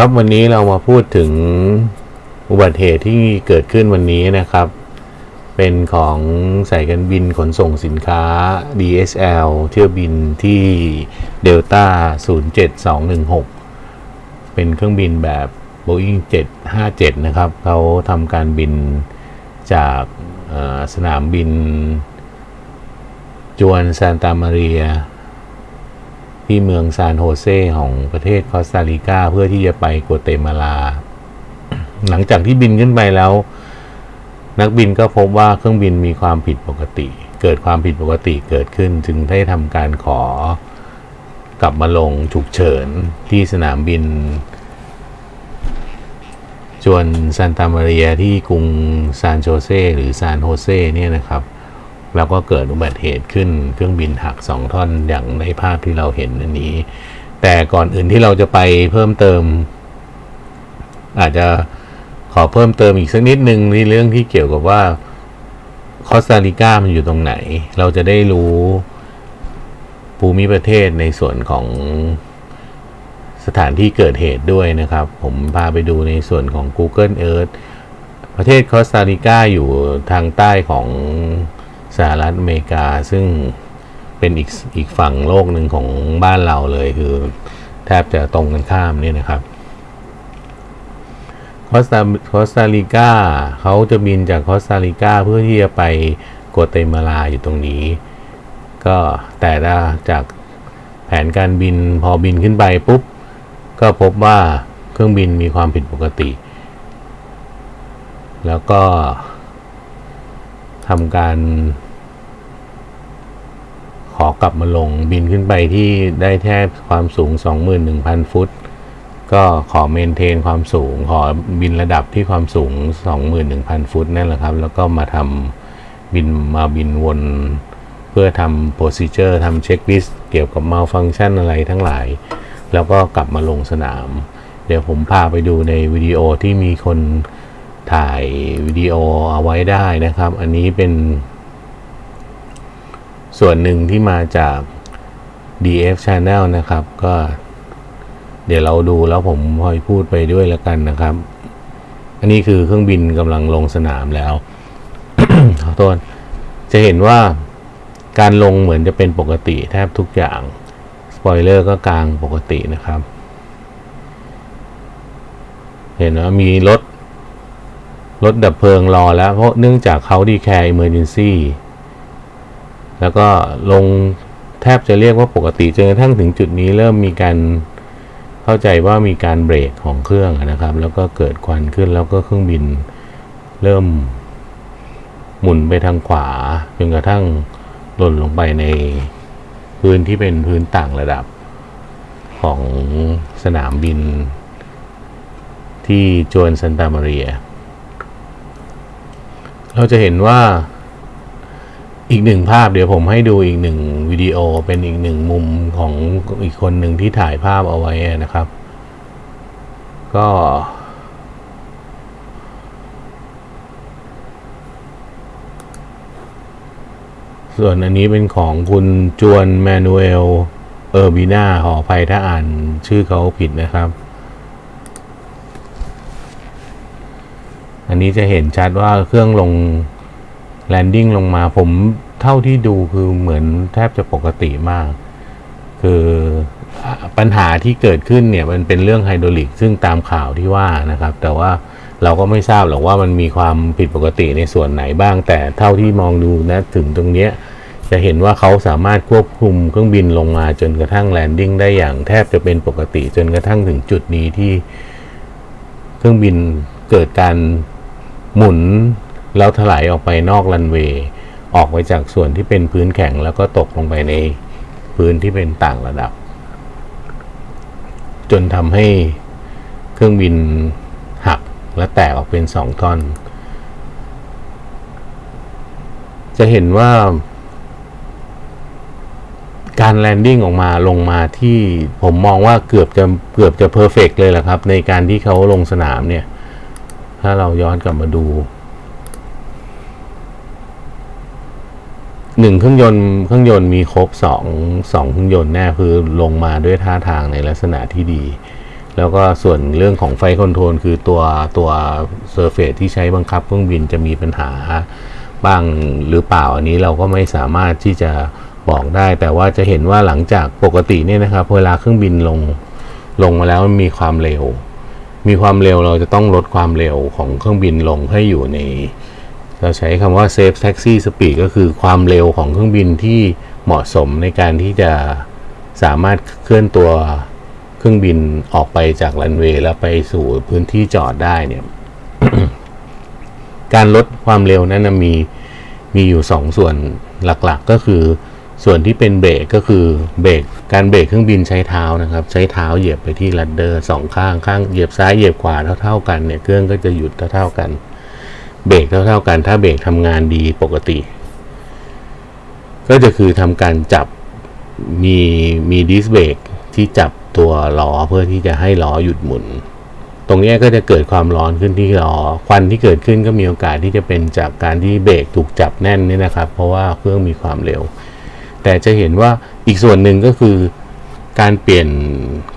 ครับวันนี้เรามาพูดถึงอุบัติเหตุที่เกิดขึ้นวันนี้นะครับ เป็นของสายการบินขนส่งสินค้า DSL เที่ยวบินที่ Delta 07216 เป็นเครื่องบินแบบ Boeing 757 นะครับเขาทำการบินจากสนามบิน จวนซานตามาเรีย ที่เมืองซานโฮเซของประเทศคอสตาริกาเพื่อที่จะไปกัวเตมาลา หลังจากที่บินขึ้นไปแล้ว นักบินก็พบว่าเครื่องบินมีความผิดปกติ เกิดความผิดปกติเกิดขึ้น จึงได้ทำการขอกลับมาลงฉุกเฉินที่สนามบินจวนซานตามาเรียที่กรุงซานโชเซหรือซานโฮเซเนี่ยนะครับ แล้วก็เกิดอุบัติเหตุขึ้น เครื่องบินหักสองท่อนอย่างในภาพที่เราเห็นอันนี้ แต่ก่อนอื่นที่เราจะไปเพิ่มเติม อาจจะขอเพิ่มเติมอีกสักนิดนึงในเรื่องที่เกี่ยวกับว่าคอสตาริกามันอยู่ตรงไหน เราจะได้รู้ภูมิประเทศในส่วนของสถานที่เกิดเหตุด้วยนะครับ ผมพาไปดูในส่วนของ Google Earth ประเทศคอสตาริกาอยู่ทางใต้ของ สหรัฐอเมริกาซึ่งเป็นอีกอีกฝั่งโลกหนึ่งของบ้านเราเลยคือแทบจะตรงกันข้ามเนี่ยนะครับคอสตาคอสตาริกาเขาจะบินจากคอสตาริกาเพื่อที่จะไปกัวเตมาลาอยู่ตรงนี้ ก็แต่ละจากแผนการบินพอบินขึ้นไปปุ๊บ ก็พบว่าเครื่องบินมีความผิดปกติ แล้วก็ทำการ ขอกลับมาลงบินขึ้นไปที่ได้แค่ความสูง 21,000 ฟุต ก็ขอ maintain ความสูง ขอบินระดับที่ความสูง 21,000 ฟุตนั่นแหละครับ แล้วก็มาทำบินมาบินวนเพื่อทำ procedure ทำ checklist เกี่ยวกับ malfunction อะไรทั้งหลาย แล้วก็กลับมาลงสนาม เดี๋ยวผมพาไปดูในวิดีโอที่มีคนถ่ายวิดีโอเอาไว้ได้นะครับ อันนี้เป็น ส่วนหนึ่งที่มาจาก DF Channel นะครับ ก็ เดี๋ยวเราดูแล้วผมพอยพูดไปด้วยแล้วกันนะครับ อันนี้คือเครื่องบินกำลังลงสนามแล้วขอโทษจะเห็นว่าการลงเหมือนจะเป็นปกติแทบทุกอย่าง สปอยเลอร์ก็กลางปกตินะครับ เห็นว่ามีรถ รถดับเพลิงรอแล้ว เพราะเนื่องจากเขาดีแคร์ Emergency แล้วก็ลงแทบจะเรียกว่าปกติจนกระทั่งถึงจุดนี้เริ่มมีการเข้าใจว่ามีการเบรกของเครื่องนะครับ แล้วก็เกิดควันขึ้นแล้วก็เครื่องบินเริ่มหมุนไปทางขวาจนกระทั่งหล่นลงไปในพื้นที่เป็นพื้นต่างระดับของสนามบิน ที่จวนซันตามาเรีย เราจะเห็นว่า อีกหนึ่งภาพเดี๋ยวผมให้ดูอีกหนึ่งวิดีโอเป็นอีกหนึ่งมุมของอีกคนหนึ่งที่ถ่ายภาพเอาไว้นะครับ ก็ ส่วนอันนี้เป็นของคุณ Juan Manuel Urbina ขออภัยถ้าอ่านชื่อเขาผิดนะครับ อันนี้จะเห็นชัดว่าเครื่องลง landing ลงมาผมเท่าที่ดูคือเหมือนแทบจะปกติมาก คือปัญหาที่เกิดขึ้นเนี่ยมันเป็นเรื่องไฮดรอลิกซึ่งตามข่าวที่ว่านะครับ แต่ว่าเราก็ไม่ทราบหรอกว่ามันมีความผิดปกติในส่วนไหนบ้าง แต่เท่าที่มองดูนะถึงตรงเนี้ยจะเห็นว่าเขาสามารถควบคุมเครื่องบินลงมาจนกระทั่ง landing ได้อย่างแทบจะเป็นปกติ จนกระทั่งถึงจุดนี้ที่เครื่องบินเกิดการหมุน แล้วไถลออกไปนอกรันเวย์ออกไปจากส่วนที่เป็นพื้นแข็งแล้วก็ตกลงไปในพื้นที่เป็นต่างระดับ จนทำให้เครื่องบินหักและแตกออกเป็นสองท่อน จะเห็นว่าการ landing ออกมาลงมาที่ผมมองว่าเกือบจะเกือบจะ perfect เลยแหละครับ ในการที่เขาลงสนามเนี่ย ถ้าเราย้อนกลับมาดู หนึ่งเครื่องยนต์เครื่องยนต์มีครบสองสองเครื่องยนต์แน่คือลงมาด้วยท่าทางในลักษณะที่ดี แล้วก็ส่วนเรื่องของ flight control คือตัวตัว surface ที่ใช้บังคับเครื่องบินจะมีปัญหาบ้างหรือเปล่าอันนี้เราก็ไม่สามารถที่จะบอกได้ แต่ว่าจะเห็นว่าหลังจากปกติเนี่ยนะครับเวลาเครื่องบินลงลงมาแล้วมันมีความเร็ว มีความเร็วเราจะต้องลดความเร็วของเครื่องบินลงให้อยู่ใน เราใช้คำว่า safe taxi speed ก็คือความเร็วของเครื่องบินที่เหมาะสมในการที่จะสามารถเคลื่อนตัวเครื่องบินออกไปจากรันเวย์แล้วไปสู่พื้นที่จอดได้เนี่ย การลดความเร็วนั้นมีมีอยู่สองส่วนหลักๆก็คือส่วนที่เป็นเบรกก็คือเบรกการเบรกเครื่องบินใช้เท้านะครับ ใช้เท้าเหยียบไปที่ rudder สองข้างข้างเหยียบซ้ายเหยียบขวาเท่า ๆ กันเนี่ยเครื่องก็จะหยุดเท่าๆกัน เบรกเท่าๆกัน ถ้าเบรกทำงานดีปกติ ก็จะคือทำการจับมีมีดิสเบรกที่จับตัวล้อเพื่อที่จะให้ล้อหยุดหมุน ตรงนี้ก็จะเกิดความร้อนขึ้นที่ล้อควันที่เกิดขึ้นก็มีโอกาสที่จะเป็นจากการที่เบรกถูกจับแน่นนี่นะครับ เพราะว่าเครื่องมีความเร็ว แต่จะเห็นว่าอีกส่วนหนึ่งก็คือการเปลี่ยน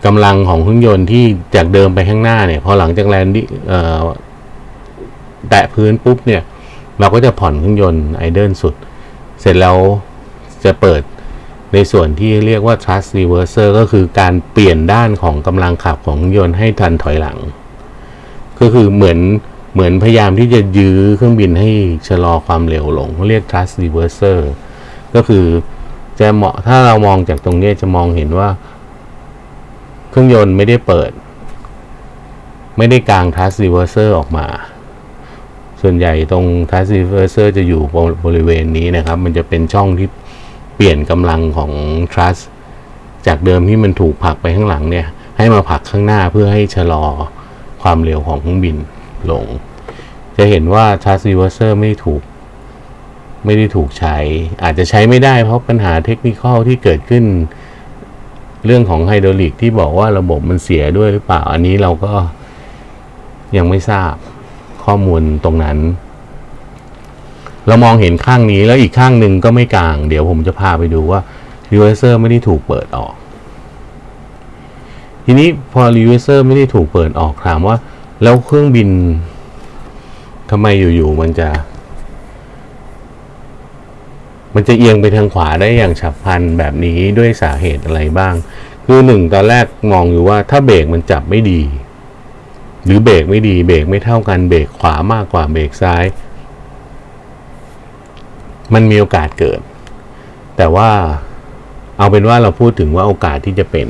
กำลังของเครื่องยนต์ที่จากเดิมไปข้างหน้าเนี่ยพอหลังจากแลนดิ้ แตะพื้นปุ๊บเนี่ยเราก็จะผ่อนเครื่องยนต์ไอเดิลสุด เสร็จแล้วจะเปิดในส่วนที่เรียกว่า thrust reverser ก็คือการเปลี่ยนด้านของกำลังขับของเครื่องยนต์ให้ทันถอยหลัง ก็คือเหมือนเหมือนพยายามที่จะยื้อเครื่องบินให้ชะลอความเร็วลงเขาเรียก thrust reverser ก็คือจะเหมาะถ้าเรามองจากตรงนี้จะมองเห็นว่า เครื่องยนต์ไม่ได้เปิด ไม่ได้กาง thrust reverser ออกมา ส่วนใหญ่ตรง thrust reverser จะอยู่บริเวณนี้นะครับ มันจะเป็นช่องที่เปลี่ยนกำลังของ thrust จากเดิมที่มันถูกผลักไปข้างหลังเนี่ย ให้มาผลักข้างหน้าเพื่อให้ชะลอความเร็วของเครื่องบินลง จะเห็นว่า thrust reverser ไม่ถูกไม่ได้ถูกใช้ อาจจะใช้ไม่ได้เพราะปัญหา technical ที่เกิดขึ้น เรื่องของไฮดรอลิกที่บอกว่าระบบมันเสียด้วยหรือเปล่า อันนี้เราก็ยังไม่ทราบ ข้อมูลตรงนั้น เรามองเห็นข้างนี้แล้วอีกข้างหนึ่งก็ไม่กลาง เดี๋ยวผมจะพาไปดูว่า reverser ไม่ได้ถูกเปิดออก ทีนี้พอ reverser ไม่ได้ถูกเปิดออกถามว่า แล้วเครื่องบินทำไมอยู่ๆมันจะ มันจะเอียงไปทางขวาได้อย่างฉับพลันแบบนี้ด้วยสาเหตุอะไรบ้าง คือหนึ่งตอนแรกมองอยู่ว่าถ้าเบรกมันจับไม่ดี หรือเบรกไม่ดีเบรกไม่เท่ากันเบรกขวามากกว่าเบรกซ้าย มันมีโอกาสเกิด แต่ว่าเอาเป็นว่าเราพูดถึงว่าโอกาสที่จะเป็น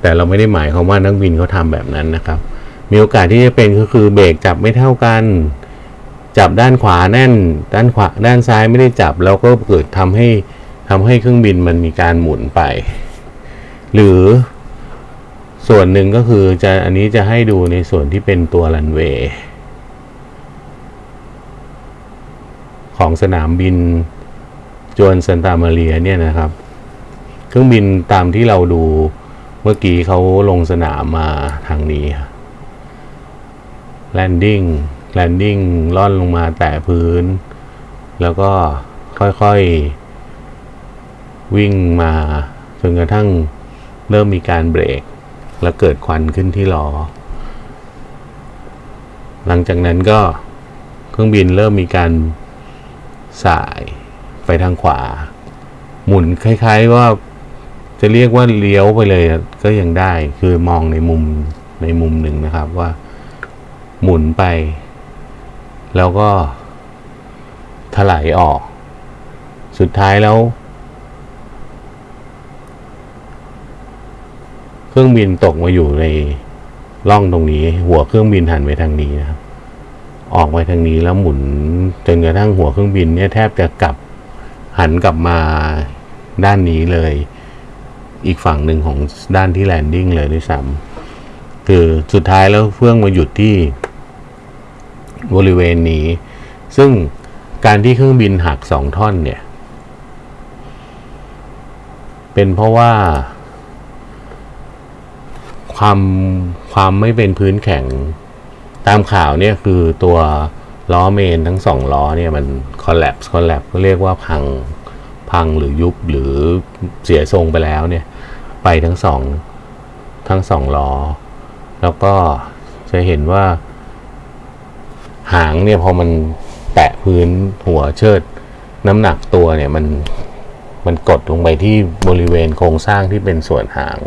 แต่เราไม่ได้หมายความว่านักบินเขาทำแบบนั้นนะครับ มีโอกาสที่จะเป็นก็คือเบรกจับไม่เท่ากัน จับด้านขวาแน่น ด้านขวาด้านซ้ายไม่ได้จับแล้วก็เกิดทำให้ทำให้เครื่องบินมันมีการหมุนไป หรือ ส่วนหนึ่งก็คือจะอันนี้จะให้ดูในส่วนที่เป็นตัวรันเวย์ของสนามบินจวนซันตามาเรียเนี่ยนะครับ เครื่องบินตามที่เราดูเมื่อกี้เขาลงสนามมาทางนี้ landing landing ร่อนลงมาแตะพื้น แล้วก็ค่อยๆ วิ่งมาจนกระทั่งเริ่มมีการเบรก แล้วเกิดควันขึ้นที่ล้อ หลังจากนั้นก็เครื่องบินเริ่มมีการสายไปทางขวา หมุนคล้าย ๆว่าจะเรียกว่าเลี้ยวไปเลยก็ยังได้คือมองในมุมในมุมหนึ่งนะครับว่าหมุนไป แล้วก็ถลายออก สุดท้ายแล้ว เครื่องบินตกมาอยู่ในร่องตรงนี้ หัวเครื่องบินหันไปทางนี้นะครับ ออกไปทางนี้แล้วหมุนจนกระทั่งหัวเครื่องบินเนี่ยแทบจะกลับหันกลับมาด้านนี้เลย อีกฝั่งหนึ่งของด้านที่แลนดิ้งเลยด้วยซ้ำคือสุดท้ายแล้วเฟื่องมาหยุดที่บริเวณนี้ ซึ่งการที่เครื่องบินหักสองท่อนเนี่ย เป็นเพราะว่า ความความไม่เป็นพื้นแข็งตามข่าวเนี่ยคือตัวล้อเมนทั้งสองล้อเนี่ยมันคอล l ล p s e คอล l ล p s ก็เรียกว่าพังพังหรือยุบหรือเสียทรงไปแล้วเนี่ย ไปทั้งสองทั้งสองล้อ แล้วก็จะเห็นว่า หางเนี่ยพอมันแตะพื้นหัวเชิด น้ำหนักตัวเนี่ยมันมันกดลงไปที่บริเวณโครงสร้างที่เป็นส่วนหาง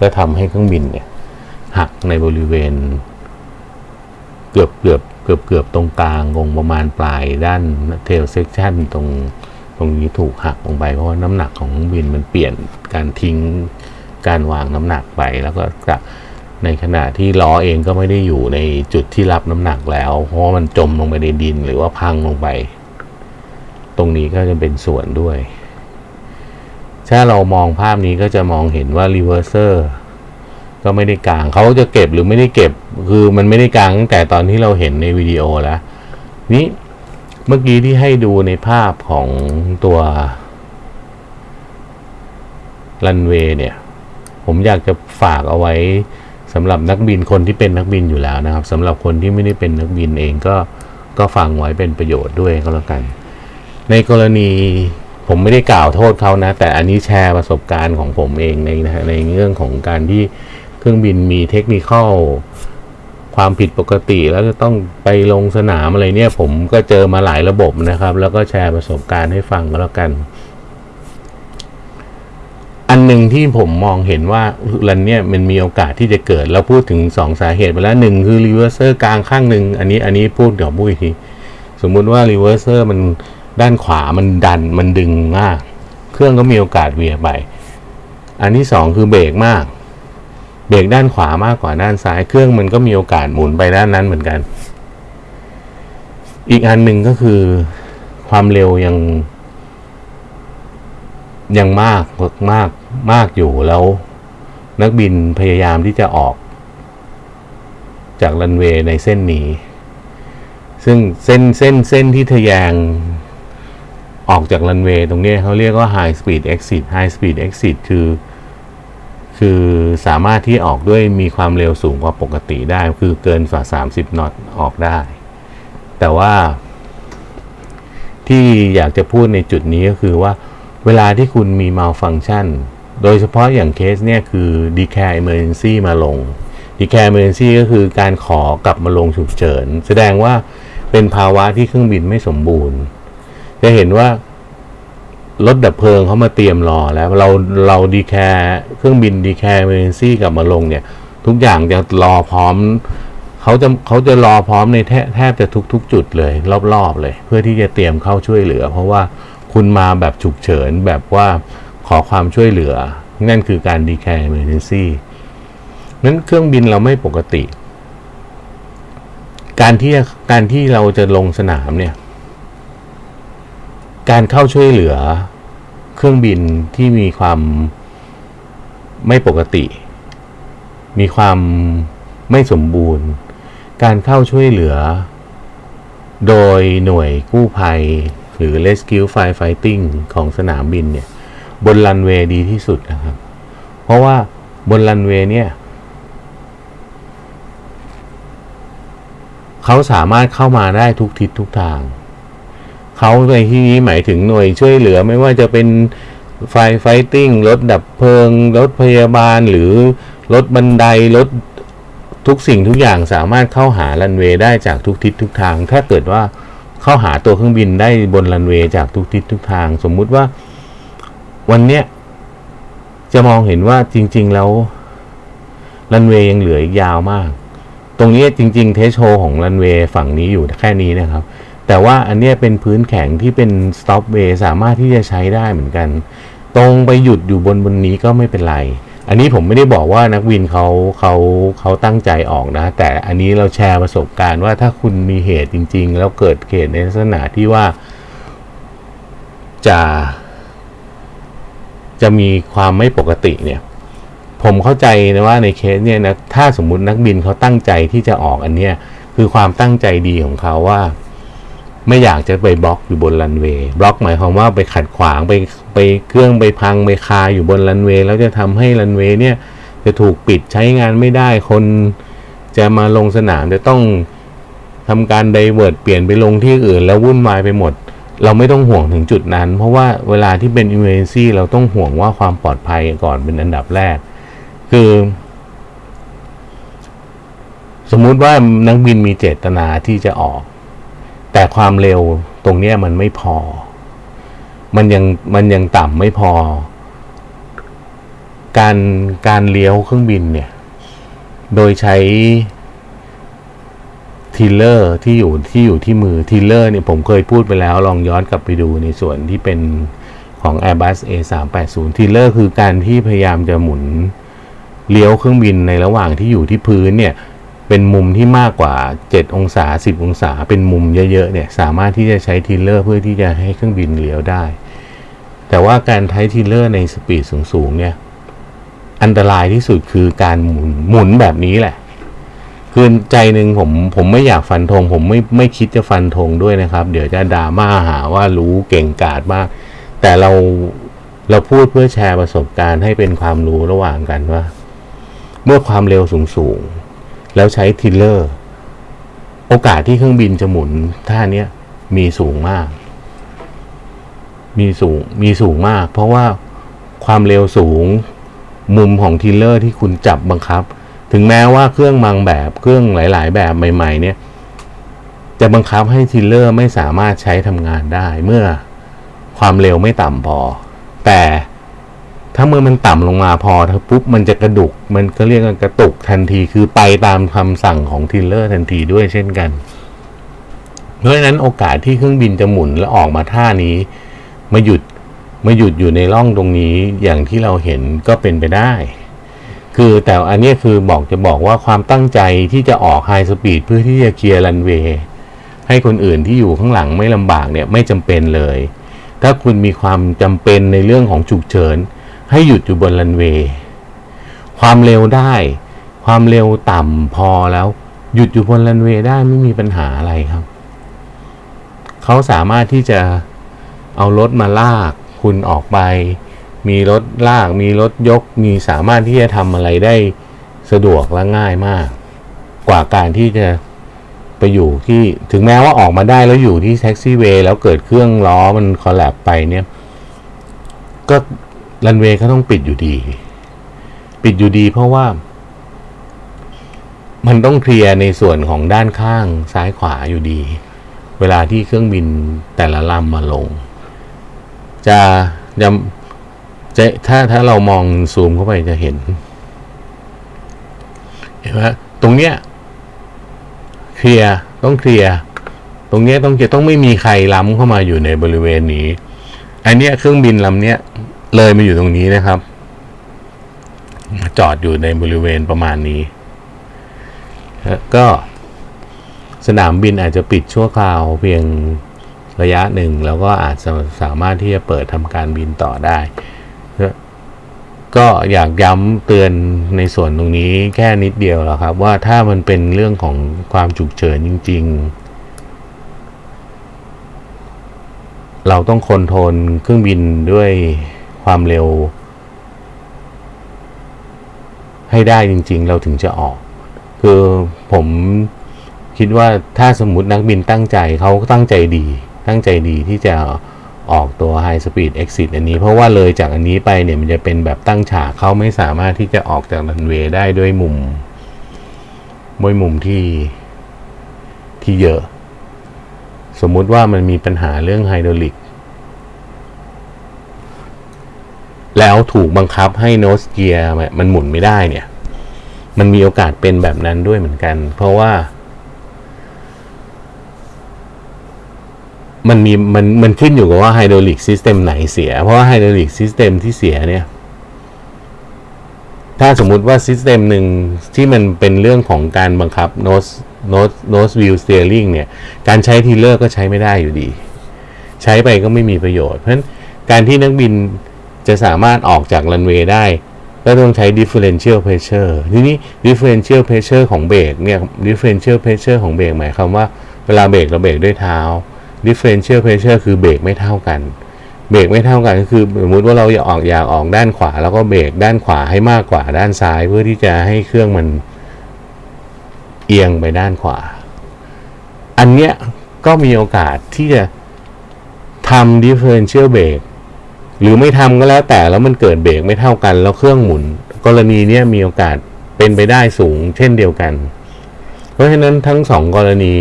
ก็ทำให้เครื่องบินเนี่ย หักในบริเวณ เกือบเกือบเกือบเกือบตรงกลางลงประมาณปลายด้านเทลเซ c ชันตรงตรงนี้ถูกหักลงไปเพราะว่าน้ำหนักของเครื่องบินมันเปลี่ยนการทิ้งการวางน้ำหนักไปแล้วก็กะในขณะที่ล้อเองก็ไม่ได้อยู่ในจุดที่รับน้ำหนักแล้ว เพราะมันจมลงไปในดินหรือว่าพังลงไป ตรงนี้ก็จะเป็นส่วนด้วย ถ้าเรามองภาพนี้ก็จะมองเห็นว่า reverser ก็ไม่ได้กางเขาจะเก็บหรือไม่ได้เก็บ คือมันไม่ได้กางตั้งแต่ตอนที่เราเห็นในวิดีโอแล้วนี้เมื่อกี้ที่ให้ดูในภาพของตัวรันเวย์เนี่ย ผมอยากจะฝากเอาไว้สำหรับนักบินคนที่เป็นนักบินอยู่แล้วนะครับสำหรับคนที่ไม่ได้เป็นนักบินเองก็ก็ฟังไว้เป็นประโยชน์ด้วยก็แล้วกัน ในกรณีผมไม่ได้กล่าวโทษเขานะ แต่อันนี้แชร์ประสบการณ์ของผมเองในในเรื่องของการที่ เครื่องบินมีเทคนิคความผิดปกติแล้วจะต้องไปลงสนามอะไรเนี่ย ผมก็เจอมาหลายระบบนะครับ แล้วก็แชร์ประสบการณ์ให้ฟังก็แล้วกัน อันหนึ่งที่ผมมองเห็นว่าอันเนี่ยมันมีโอกาสที่จะเกิดเราพูดถึงสองสาเหตุไปแล้วหนึ่งคือ reverser กางข้างหนึ่งอันนี้อันนี้พูดเดี๋ยวพูดอีกทีสมมุติว่า reverser มันด้านขวามันดันมันดึงมาก เครื่องก็มีโอกาสเวียไป อันที่สองคือเบรกมาก เบรกด้านขวามากกว่าด้านซ้าย เครื่องมันก็มีโอกาสหมุนไปด้านนั้นเหมือนกัน อีกอันหนึ่งก็คือความเร็วยัง ยังมากมากมากอยู่แล้ว นักบินพยายามที่จะออก จากรันเวย์ในเส้นนี้ ซึ่งเส้นเส้นเส้นที่ทะแยงออกจากรันเวย์ตรงนี้เขาเรียกว่า high speed exit high speed exit คือ คือสามารถที่ออกด้วยมีความเร็วสูงกว่าปกติได้ คือเกินฝ่า 30 นอตออกได้ แต่ว่า ที่อยากจะพูดในจุดนี้ก็คือว่าเวลาที่คุณมี malfunction โดยเฉพาะอย่างเคสเนี่ยคือ declare emergency มาลง d e c a r e emergency ก็คือการขอกลับมาลงฉุกเฉิน แสดงว่าเป็นภาวะที่เครื่องบินไม่สมบูรณ์ จะเห็นว่า รถดับเพลิงเขามาเตรียมรอแล้วเราเรา declare เครื่องบิน declare emergency กลับมาลงเนี่ย ทุกอย่างจะรอพร้อมเขาจะเขาจะรอพร้อมในแทแทบจะทุกทุกจุดเลย รอบๆเลย เพื่อที่จะเตรียมเข้าช่วยเหลือ เพราะว่าคุณมาแบบฉุกเฉินแบบว่าขอความช่วยเหลือ นั่นคือการดีแคร์เมนซี่นั้นเครื่องบินเราไม่ปกติ การที่การที่เราจะลงสนามเนี่ย การเข้าช่วยเหลือเครื่องบินที่มีความไม่ปกติ มีความไม่สมบูรณ์ การเข้าช่วยเหลือ โดยหน่วยกู้ภัย หรือ Rescue Firefighting ของสนามบินเนี่ย บนรันเวย์ดีที่สุดนะครับ เพราะว่าบนรันเวย์เนี่ยเขาสามารถเข้ามาได้ทุกทิศทุกทาง เขาในที่นี้หมายถึงหน่วยช่วยเหลือไม่ว่าจะเป็น fire fighting รถดับเพลิง รถพยาบาลหรือรถบันไดรถทุกสิ่งทุกอย่างสามารถเข้าหารันเวย์ได้จากทุกทิศทุกทาง ถ้าเกิดว่าเข้าหาตัวเครื่องบินได้บนรันเวย์จากทุกทิศทุกทาง สมมุติว่าวันเนี้ยจะมองเห็นว่าจริง ๆ แล้วรันเวย์ยังเหลืออีกยาวมาก ตรงนี้จริง ๆ threshold ของรันเวย์ฝั่งนี้อยู่แค่นี้นะครับ แต่ว่าอันนี้เป็นพื้นแข็งที่เป็น stop way สามารถที่จะใช้ได้เหมือนกัน ตรงไปหยุดอยู่บนบนนี้ก็ไม่เป็นไร อันนี้ผมไม่ได้บอกว่านักวินเขาเขาเขาตั้งใจออกนะ แต่อันนี้เราแชร์ประสบการณ์ว่าถ้าคุณมีเหตุจริง ๆ แล้วเกิดเหตุในลักษณะที่ว่าจะจะมีความไม่ปกติเนี่ย ผมเข้าใจนะว่าในเคสเนี่ยนะถ้าสมมุตินักบินเขาตั้งใจที่จะออกอันเนี้ยคือความตั้งใจดีของเขาว่า ไม่อยากจะไปบล็อกอยู่บนรันเวย์บล็อกหมายความว่าไปขัดขวางไปไปเครื่องไปพังไปคาอยู่บนรันเวย์แล้วจะทำให้รันเวย์เนี่ยจะถูกปิดใช้งานไม่ได้คนจะมาลงสนามจะต้องทำการ divert เปลี่ยนไปลงที่อื่น แล้ววุ่นวายไปหมด เราไม่ต้องห่วงถึงจุดนั้น เพราะว่าเวลาที่เป็น emergency เราต้องห่วงว่าความปลอดภัยก่อนเป็นอันดับแรก คือ สมมุติว่านักบินมีเจตนาที่จะออก แต่ความเร็วตรงนี้มันไม่พอ มันยังมันยังต่ำไม่พอ การการเลี้ยวเครื่องบินเนี่ย โดยใช้ tiller ที่อยู่ที่อยู่ที่มือ tiller เนี่ยผมเคยพูดไปแล้ว ลองย้อนกลับไปดูในส่วนที่เป็นของ Airbus A380 tiller คือการที่พยายามจะหมุนเลี้ยวเครื่องบินในระหว่างที่อยู่ที่พื้นเนี่ย เป็นมุมที่มากกว่า 7 องศา 10 องศา เป็นมุมเยอะๆเนี่ยสามารถที่จะใช้ tiller เพื่อที่จะให้เครื่องบินเลี้ยวได้ แต่ว่าการใช้ tiller ใน speed สูงๆเนี่ยอันตรายที่สุดคือการหมุนหมุนแบบนี้แหละคือใจหนึ่งผมผมไม่อยากฟันธงผมไม่ไม่คิดจะฟันธงด้วยนะครับ เดี๋ยวจะดราม่าหาว่ารู้เก่งกาจมาก แต่เราเราพูดเพื่อแชร์ประสบการณ์ให้เป็นความรู้ระหว่างกันว่า เมื่อความเร็วสูงสูงๆ แล้วใช้ tiller โอกาสที่เครื่องบินจะหมุนท่าเนี้ยมีสูงมาก มีสูงมีสูงมาก เพราะว่าความเร็วสูงมุมของ tiller ที่คุณจับบังคับ ถึงแม้ว่าเครื่องบางแบบเครื่องหลาย ๆ แบบใหม่ ๆ เนี่ย จะบังคับให้ tiller ไม่สามารถใช้ทำงานได้เมื่อความเร็วไม่ต่ำพอ แต่ ถ้าเมื่อมันต่ำลงมาพอถ้าปุ๊บมันจะกระตุก มันก็เรียกกันกระตุกทันทีคือไปตามคำสั่งของ tiller ทันทีด้วยเช่นกัน เพราะฉะนั้นโอกาสที่เครื่องบินจะหมุนและออกมาท่านี้มาหยุดมาหยุดอยู่ในร่องตรงนี้อย่างที่เราเห็นก็เป็นไปได้ คือแต่อันนี้คือบอกจะบอกว่าความตั้งใจที่จะออก high speed เพื่อที่จะเคลียร์รันเวย์ให้คนอื่นที่อยู่ข้างหลังไม่ลำบากเนี่ยไม่จำเป็นเลย ถ้าคุณมีความจำเป็นในเรื่องของฉุกเฉิน ให้หยุดอยู่บนรันเวย์ความเร็วได้ ความเร็วต่ำพอแล้ว หยุดอยู่บนรันเวย์ได้ไม่มีปัญหาอะไรครับ เขาสามารถที่จะเอารถมาลากคุณออกไป มีรถลาก มีรถยก มีสามารถที่จะทำอะไรได้สะดวกและง่ายมาก กว่าการที่จะไปอยู่ที่ถึงแม้ว่าออกมาได้แล้วอยู่ที่แท็กซี่เวย์แล้วเกิดเครื่องล้อมันคอลแลบไปเนี่ย ก็ รันเวย์เขาต้องปิดอยู่ดี ปิดอยู่ดีเพราะว่า มันต้องเคลียร์ในส่วนของด้านข้างซ้ายขวาอยู่ดี เวลาที่เครื่องบินแต่ละลำมาลง จะจะจะถ้าถ้าเรามองซูมเข้าไปจะเห็น เห็นไหมตรงเนี้ยเคลียร์ต้องเคลียร์ตรงเนี้ยต้องจะต้องไม่มีใครล้ำเข้ามาอยู่ในบริเวณนี้ อันเนี้ยเครื่องบินลำเนี้ย เลยมาอยู่ตรงนี้นะครับ จอดอยู่ในบริเวณประมาณนี้ ก็สนามบินอาจจะปิดชั่วคราวเพียงระยะหนึ่ง แล้วก็อาจจะสามารถที่จะเปิดทำการบินต่อได้ ก็อยากย้ำเตือนในส่วนตรงนี้แค่นิดเดียวแล้วครับ ว่าถ้ามันเป็นเรื่องของความฉุกเฉินจริง ๆเราต้องคอนโทรลเครื่องบินด้วย ความเร็ว ให้ได้จริง ๆ เราถึงจะออก คือผมคิดว่าถ้าสมมตินักบินตั้งใจเขาตั้งใจดี ตั้งใจดีที่จะออกตัว High Speed Exit อันนี้ เพราะว่าเลยจากอันนี้ไปเนี่ยมันจะเป็นแบบตั้งฉากเขาไม่สามารถที่จะออกจากรันเวย์ได้ด้วยมุมด้วยมุมที่ที่เยอะ สมมุติว่ามันมีปัญหาเรื่องไฮดรอลิก แล้วถูกบังคับให้โนสเกียร์มันหมุนไม่ได้เนี่ย มันมีโอกาสเป็นแบบนั้นด้วยเหมือนกัน เพราะว่า มันมีมันมันขึ้นอยู่กับว่า hydraulic system ไหนเสีย เพราะว่า hydraulic system ที่เสียเนี่ย ถ้าสมมุติว่า system หนึ่งที่มันเป็นเรื่องของการบังคับ nose nose nose wheel steering เนี่ย การใช้ tiller ก็ใช้ไม่ได้อยู่ดี ใช้ไปก็ไม่มีประโยชน์ เพราะฉะนั้นการที่นักบิน จะสามารถออกจากรันเวย์ได้ก็ต้องใช้ differential pressure ทีนี้ differential pressure ของเบรกเนี่ย differential pressure ของเบรกหมายความว่าเวลาเบรกเราเบรกด้วยเท้า differential pressure คือเบรกไม่เท่ากัน เบรกไม่เท่ากันก็คือสมมติว่าเราอยากออกอยากออกด้านขวา แล้วก็เบรกด้านขวาให้มากกว่าด้านซ้าย เพื่อที่จะให้เครื่องมันเอียงไปด้านขวา อันเนี้ยก็มีโอกาสที่จะทำ differential brake หรือไม่ทำก็แล้วแต่แล้วมันเกิดเบรกไม่เท่ากัน แล้วเครื่องหมุน กรณีนี้มีโอกาสเป็นไปได้สูง เช่นเดียวกัน เพราะฉะนั้นทั้งสองกรณี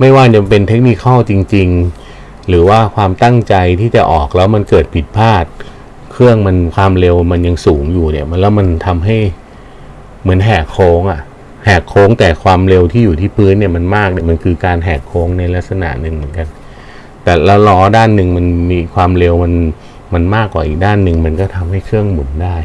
ไม่ว่าจะเป็นเทคนิคจริง ๆ หรือว่าความตั้งใจที่จะออกแล้วมันเกิดผิดพลาด เครื่องมันความเร็วมันยังสูงอยู่เนี่ยมันแล้วมันทำให้เหมือนแหกโค้งอะ่ะแหกโค้งแต่ความเร็วที่อยู่ที่พื้นเนี่ยมันมากเนี่ยมันคือการแหกโค้งในลักษณะหนึ่งเหมือนกัน แต่ละล้อด้านหนึ่งมันมีความเร็วมันมันมากกว่าอีกด้านหนึ่งมันก็ทำให้เครื่องหมุนได้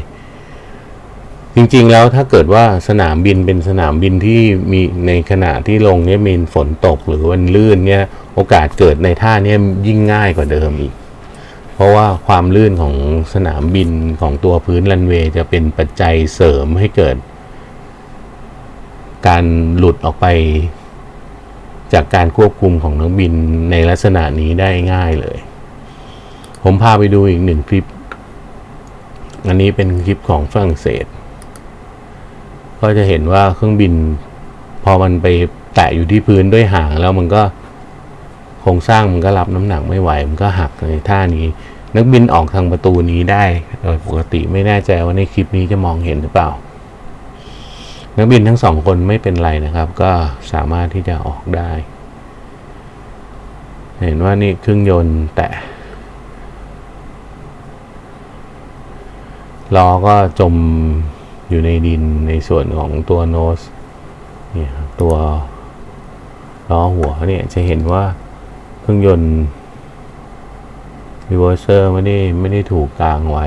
จริงๆแล้วถ้าเกิดว่าสนามบินเป็นสนามบินที่มีในขณะที่ลงเนี่ยมีฝนตกหรือวันลื่นเนี่ยโอกาสเกิดในท่าเนี่ยยิ่งง่ายกว่าเดิมอีก เพราะว่าความลื่นของสนามบินของตัวพื้นรันเวย์จะเป็นปัจจัยเสริมให้เกิด การหลุดออกไป จากการควบคุมของนักบินในลักษณะนี้ได้ง่ายเลย ผมพาไปดูอีกหนึ่งคลิป อันนี้เป็นคลิปของฝรั่งเศส ก็จะเห็นว่าเครื่องบิน พอมันไปแตะอยู่ที่พื้นด้วยหางแล้วมันก็โครงสร้างมันก็รับน้ำหนักไม่ไหว มันก็หักในท่านี้ นักบินออกทางประตูนี้ได้โดยปกติไม่แน่ใจว่าในคลิปนี้จะมองเห็นหรือเปล่า นักบินทั้งสองคนไม่เป็นไรนะครับ ก็สามารถที่จะออกได้ เห็นว่านี่เครื่องยนต์แตะล้อก็จมอยู่ในดินในส่วนของตัวโนสเนี่ยครับตัวล้อหัวเนี่ยจะเห็นว่าเครื่องยนต์ reverser ไม่ได้ไม่ได้ถูกกางไว้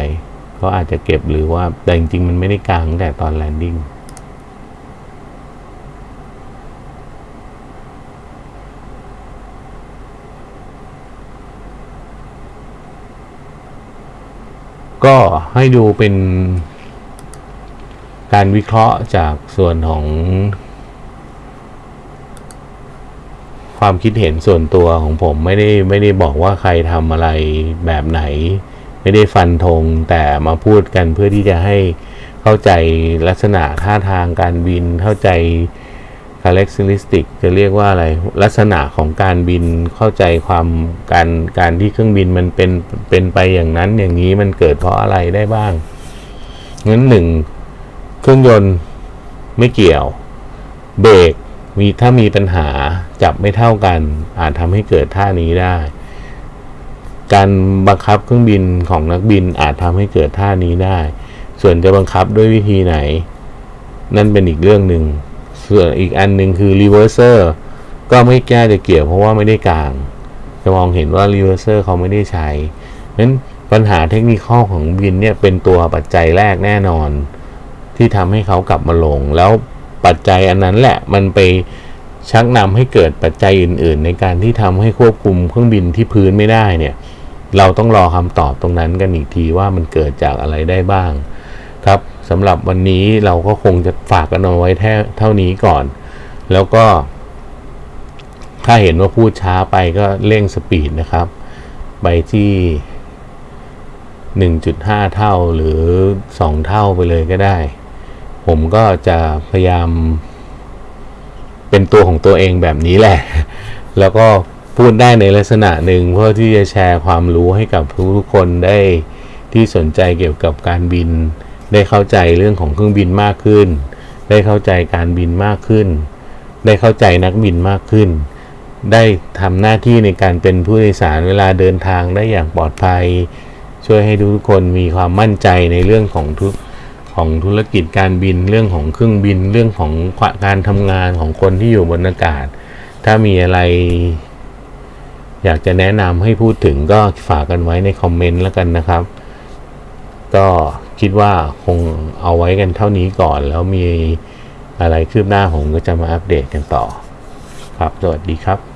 เขาอาจจะเก็บหรือว่าแต่จริงๆมันไม่ได้กางแต่ตอน landing ก็ให้ดูเป็นการวิเคราะห์จากส่วนของ ความคิดเห็นส่วนตัวของผมไม่ได้ไม่ได้บอกว่าใครทำอะไรแบบไหน ไม่ได้ฟันธงแต่มาพูดกันเพื่อที่จะให้เข้าใจลักษณะท่าทางการบินเข้าใจ characteristic จะเรียกว่าอะไร ลักษณะของการบินเข้าใจความการการที่เครื่องบินมันเป็นเป็นไปอย่างนั้นอย่างนี้มันเกิดเพราะอะไรได้บ้างงั้นหนึ่งเครื่องยนต์ไม่เกี่ยว เบรกมีถ้ามีปัญหาจับไม่เท่ากัน อาจทำให้เกิดท่านี้ได้ การบังคับเครื่องบินของนักบินอาจทำให้เกิดท่านี้ได้ ส่วนจะบังคับด้วยวิธีไหน นั่นเป็นอีกเรื่องหนึ่ง ส่วนอีกอันหนึ่งคือ reverser ก็ไม่น่าจะเกี่ยวเพราะว่าไม่ได้กาง จะมองเห็นว่า reverser เขาไม่ได้ใช้นั้นปัญหาเทคนิคข้อของบินเนี่ยเป็นตัวปัจจัยแรกแน่นอน ที่ทำให้เขากลับมาลง แล้วปัจจัยอันนั้นแหละมันไปชักนำให้เกิดปัจจัยอื่น ๆ ในการที่ทำให้ควบคุมเครื่องบินที่พื้นไม่ได้เนี่ย เราต้องรอคำตอบตรงนั้นกันอีกทีว่ามันเกิดจากอะไรได้บ้างครับ สำหรับวันนี้เราก็คงจะฝากกันเอาไว้แค่เท่านี้ก่อน แล้วก็ ถ้าเห็นว่าพูดช้าไปก็เร่งสปีดนะครับ ไปที่ 1.5 เท่าหรือ 2 เท่าไปเลยก็ได้ ผมก็จะพยายาม เป็นตัวของตัวเองแบบนี้แหละ แล้วก็พูดได้ในลักษณะหนึ่งเพื่อที่จะแชร์ความรู้ให้กับทุกคนได้ที่สนใจเกี่ยวกับการบิน ได้เข้าใจเรื่องของเครื่องบินมากขึ้น ได้เข้าใจการบินมากขึ้น ได้เข้าใจนักบินมากขึ้น ได้ทำหน้าที่ในการเป็นผู้โดยสารเวลาเดินทางได้อย่างปลอดภัย ช่วยให้ทุกคนมีความมั่นใจในเรื่องของทุกของธุรกิจการบินเรื่องของเครื่องบินเรื่องของการทำงานของคนที่อยู่บนอากาศ ถ้ามีอะไร อยากจะแนะนำให้พูดถึงก็ฝากกันไว้ในคอมเมนต์แล้วกันนะครับ ก็ คิดว่าคงเอาไว้กันเท่านี้ก่อน แล้วมีอะไรคืบหน้าผมก็จะมาอัปเดตกันต่อ ครับ สวัสดีครับ